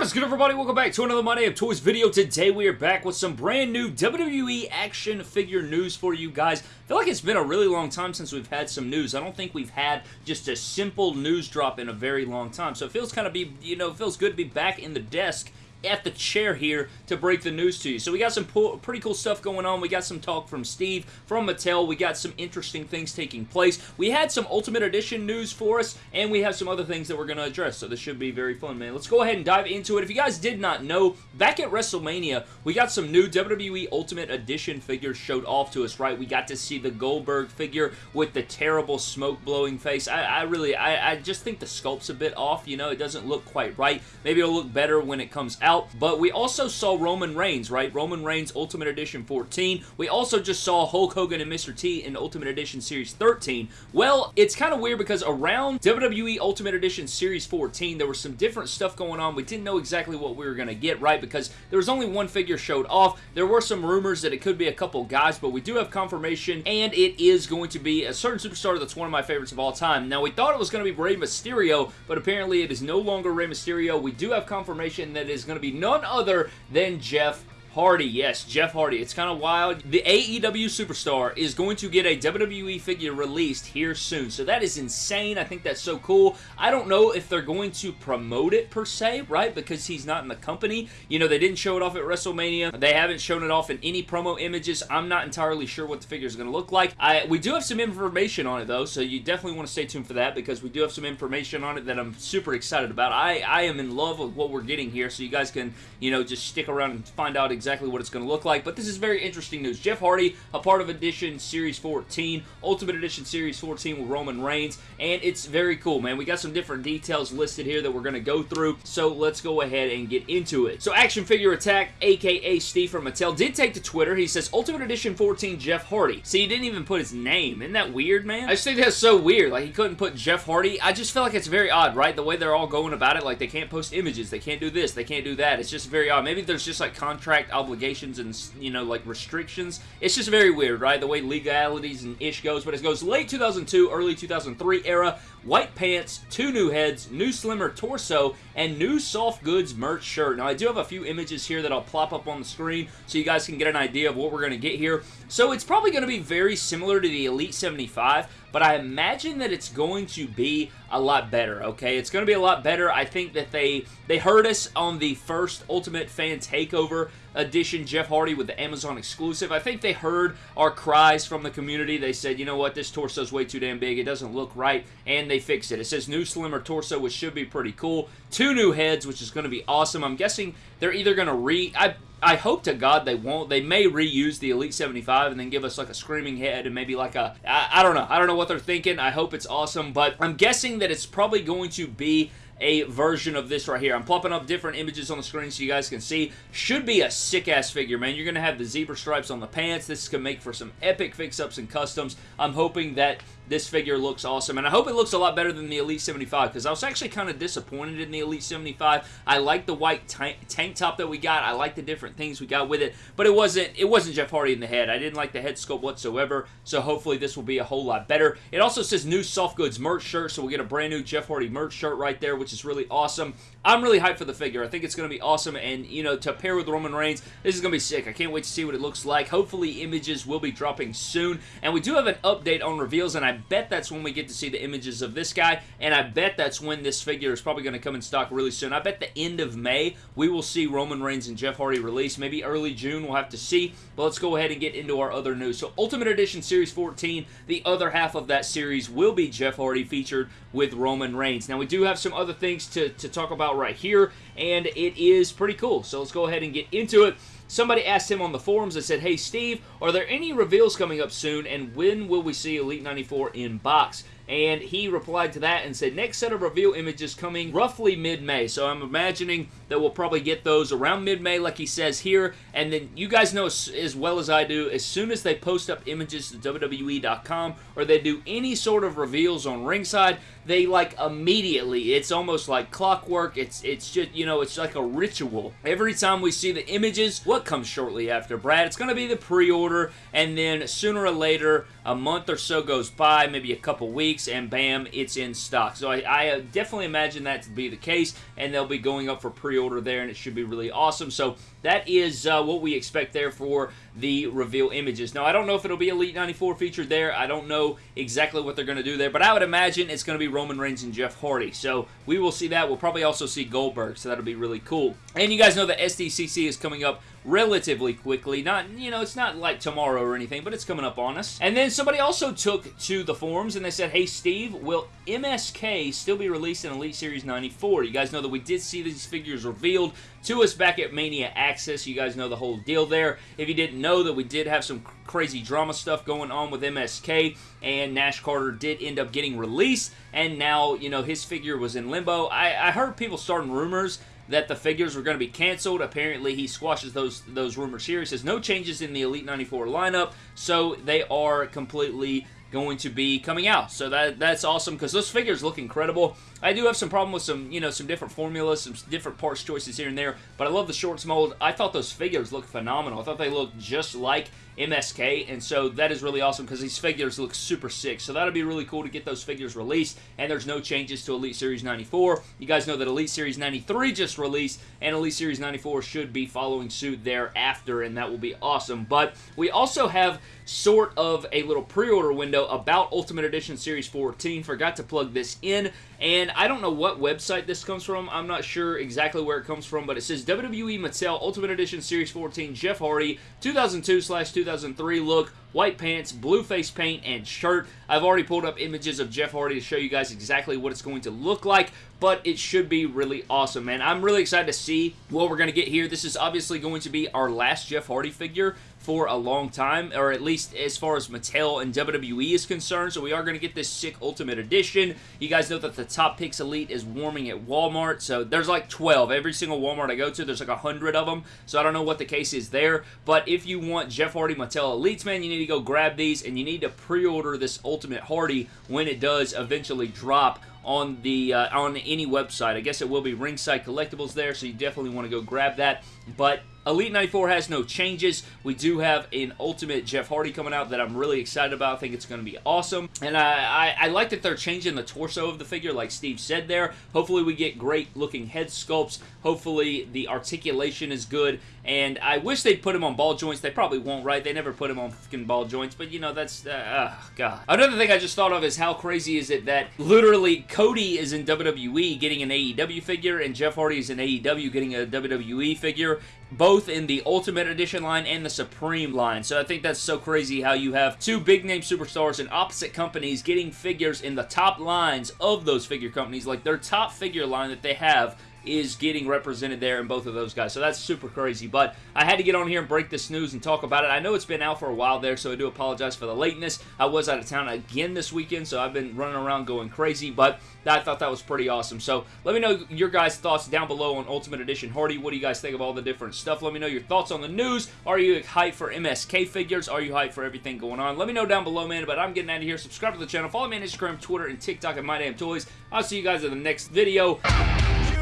What is good everybody? Welcome back to another My Damn Toys video. Today we are back with some brand new WWE action figure news for you guys. I feel like it's been a really long time since we've had some news. I don't think we've had just a simple news drop in a very long time. So it feels kind of be, you know, feels good to be back in the desk at the chair here to break the news to you. So we got some pretty cool stuff going on. We got some talk from Steve, from Mattel. We got some interesting things taking place. We had some Ultimate Edition news for us, and we have some other things that we're going to address. So this should be very fun, man. Let's go ahead and dive into it. If you guys did not know, back at WrestleMania, we got some new WWE Ultimate Edition figures showed off to us, right? We got to see the Goldberg figure with the terrible smoke-blowing face. I, I really, I, I just think the sculpt's a bit off, you know? It doesn't look quite right. Maybe it'll look better when it comes out out. But we also saw Roman Reigns, right? Roman Reigns Ultimate Edition 14. We also just saw Hulk Hogan and Mr. T in Ultimate Edition Series 13. Well, it's kind of weird because around WWE Ultimate Edition Series 14, there was some different stuff going on. We didn't know exactly what we were going to get, right? Because there was only one figure showed off. There were some rumors that it could be a couple guys, but we do have confirmation, and it is going to be a certain superstar that's one of my favorites of all time. Now, we thought it was going to be Rey Mysterio, but apparently it is no longer Rey Mysterio. We do have confirmation that it is going to to be none other than Jeff Hardy, yes, Jeff Hardy. It's kind of wild. The AEW superstar is going to get a WWE figure released here soon, so that is insane. I think that's so cool. I don't know if they're going to promote it per se, right, because he's not in the company. You know, they didn't show it off at WrestleMania. They haven't shown it off in any promo images. I'm not entirely sure what the figure is going to look like. I, we do have some information on it, though, so you definitely want to stay tuned for that because we do have some information on it that I'm super excited about. I, I am in love with what we're getting here, so you guys can, you know, just stick around and find out exactly what it's going to look like, but this is very interesting news. Jeff Hardy, a part of Edition Series 14, Ultimate Edition Series 14 with Roman Reigns, and it's very cool, man. We got some different details listed here that we're going to go through, so let's go ahead and get into it. So Action Figure Attack, aka Steve from Mattel, did take to Twitter. He says, Ultimate Edition 14 Jeff Hardy. See, he didn't even put his name. Isn't that weird, man? I just think that's so weird. Like, he couldn't put Jeff Hardy. I just feel like it's very odd, right? The way they're all going about it, like, they can't post images. They can't do this. They can't do that. It's just very odd. Maybe there's just, like, contract obligations and, you know, like restrictions. It's just very weird, right? The way legalities and ish goes, but it goes late 2002, early 2003 era, white pants, two new heads, new slimmer torso, and new soft goods merch shirt. Now, I do have a few images here that I'll plop up on the screen so you guys can get an idea of what we're going to get here. So, it's probably going to be very similar to the Elite 75, but I imagine that it's going to be a lot better, okay? It's going to be a lot better. I think that they they heard us on the first Ultimate Fan Takeover edition, Jeff Hardy with the Amazon exclusive. I think they heard our cries from the community. They said, you know what, this torso is way too damn big. It doesn't look right, and they fixed it. It says new slimmer torso, which should be pretty cool. Two new heads, which is going to be awesome. I'm guessing they're either going to re... I, I hope to God they won't. They may reuse the Elite 75 and then give us like a screaming head and maybe like a... I, I don't know. I don't know what they're thinking. I hope it's awesome, but I'm guessing that it's probably going to be a version of this right here. I'm plopping up different images on the screen so you guys can see. Should be a sick-ass figure, man. You're going to have the zebra stripes on the pants. This can make for some epic fix-ups and customs. I'm hoping that this figure looks awesome, and I hope it looks a lot better than the Elite 75, because I was actually kind of disappointed in the Elite 75. I like the white tank top that we got. I like the different things we got with it, but it wasn't it wasn't Jeff Hardy in the head. I didn't like the head sculpt whatsoever, so hopefully this will be a whole lot better. It also says new soft goods merch shirt, so we'll get a brand new Jeff Hardy merch shirt right there, which is really awesome. I'm really hyped for the figure. I think it's going to be awesome, and, you know, to pair with Roman Reigns, this is going to be sick. I can't wait to see what it looks like. Hopefully, images will be dropping soon, and we do have an update on reveals, and I bet that's when we get to see the images of this guy, and I bet that's when this figure is probably going to come in stock really soon. I bet the end of May, we will see Roman Reigns and Jeff Hardy release. Maybe early June, we'll have to see, but let's go ahead and get into our other news. So, Ultimate Edition Series 14, the other half of that series will be Jeff Hardy featured with Roman Reigns. Now, we do have some other things to, to talk about right here, and it is pretty cool. So let's go ahead and get into it. Somebody asked him on the forums, and said, Hey Steve, are there any reveals coming up soon, and when will we see Elite 94 in box? And he replied to that and said, next set of reveal images coming roughly mid-May. So I'm imagining that we'll probably get those around mid-May like he says here. And then you guys know as well as I do, as soon as they post up images to WWE.com or they do any sort of reveals on ringside, they like immediately, it's almost like clockwork. It's, it's just, you know, it's like a ritual. Every time we see the images, what comes shortly after, Brad? It's going to be the pre-order and then sooner or later, a month or so goes by, maybe a couple weeks, and bam, it's in stock. So I, I uh, definitely imagine that to be the case, and they'll be going up for pre-order there, and it should be really awesome. So that is uh, what we expect there for the reveal images. Now, I don't know if it'll be Elite 94 featured there. I don't know exactly what they're going to do there, but I would imagine it's going to be Roman Reigns and Jeff Hardy. So we will see that. We'll probably also see Goldberg, so that'll be really cool. And you guys know that SDCC is coming up relatively quickly. Not, you know, it's not like tomorrow or anything, but it's coming up on us. And then somebody also took to the forums and they said, hey, Steve, will MSK still be released in Elite Series 94? You guys know that we did see these figures revealed to us back at Mania Access. You guys know the whole deal there. If you didn't know that we did have some crazy drama stuff going on with MSK and Nash Carter did end up getting released and now, you know, his figure was in limbo. I, I heard people starting rumors that the figures were going to be canceled. Apparently, he squashes those those rumors here. He says no changes in the Elite 94 lineup, so they are completely going to be coming out. So that that's awesome because those figures look incredible. I do have some problem with some, you know, some different formulas, some different parts choices here and there, but I love the shorts mold. I thought those figures looked phenomenal. I thought they looked just like MSK, and so that is really awesome because these figures look super sick. So that'll be really cool to get those figures released, and there's no changes to Elite Series 94. You guys know that Elite Series 93 just released, and Elite Series 94 should be following suit thereafter, and that will be awesome. But we also have sort of a little pre-order window about Ultimate Edition Series 14. Forgot to plug this in. And I don't know what website this comes from. I'm not sure exactly where it comes from, but it says WWE Mattel Ultimate Edition Series 14 Jeff Hardy 2002 slash 2003 look, white pants, blue face paint, and shirt. I've already pulled up images of Jeff Hardy to show you guys exactly what it's going to look like, but it should be really awesome, man. I'm really excited to see what we're going to get here. This is obviously going to be our last Jeff Hardy figure for a long time, or at least as far as Mattel and WWE is concerned, so we are going to get this sick Ultimate Edition. You guys know that the Top Picks Elite is warming at Walmart, so there's like 12. Every single Walmart I go to, there's like 100 of them, so I don't know what the case is there, but if you want Jeff Hardy Mattel Elites, man, you need to go grab these, and you need to pre-order this Ultimate Hardy when it does eventually drop on the uh, on any website. I guess it will be Ringside Collectibles there, so you definitely want to go grab that. But Elite 94 has no changes. We do have an Ultimate Jeff Hardy coming out that I'm really excited about. I think it's going to be awesome. And I, I, I, like that they're changing the torso of the figure, like Steve said there. Hopefully we get great looking head sculpts. Hopefully the articulation is good. And I wish they'd put him on ball joints. They probably won't, right? They never put him on fucking ball joints. But, you know, that's... Uh, oh, God. Another thing I just thought of is how crazy is it that literally Cody is in WWE getting an AEW figure and Jeff Hardy is in AEW getting a WWE figure both in the Ultimate Edition line and the Supreme line. So I think that's so crazy how you have two big name superstars in opposite companies getting figures in the top lines of those figure companies. Like their top figure line that they have is getting represented there in both of those guys. So that's super crazy. But I had to get on here and break this news and talk about it. I know it's been out for a while there, so I do apologize for the lateness. I was out of town again this weekend, so I've been running around going crazy, but I thought that was pretty awesome. So let me know your guys' thoughts down below on Ultimate Edition Hardy. What do you guys think of all the different stuff? Let me know your thoughts on the news. Are you hyped for MSK figures? Are you hyped for everything going on? Let me know down below, man. But I'm getting out of here. Subscribe to the channel. Follow me on Instagram, Twitter, and TikTok at MyDamnToys. I'll see you guys in the next video.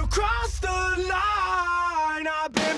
You crossed the line. I've been